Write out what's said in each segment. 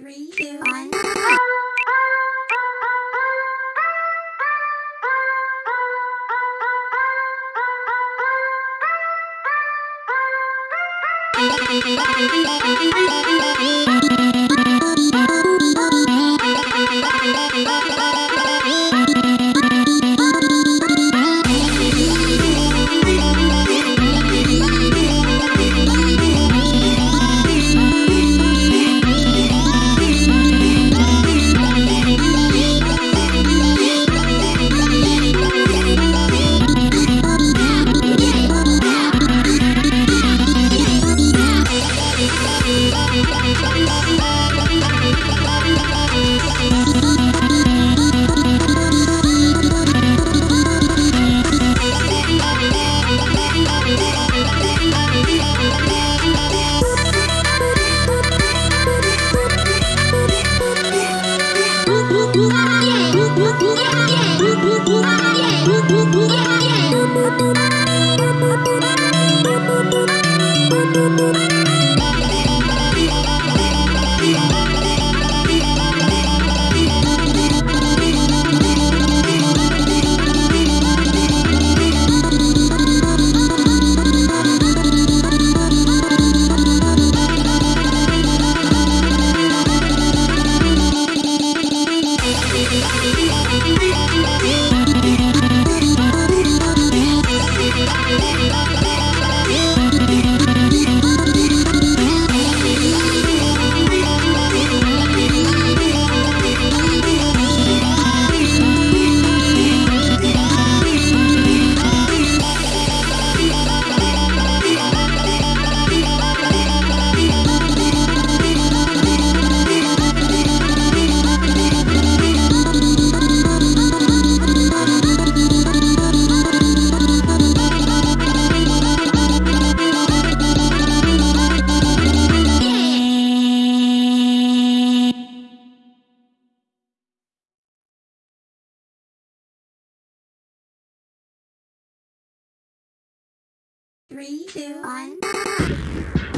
Three, two, one. Ooh, ooh. Three, two, one.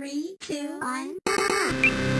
Three, two, one.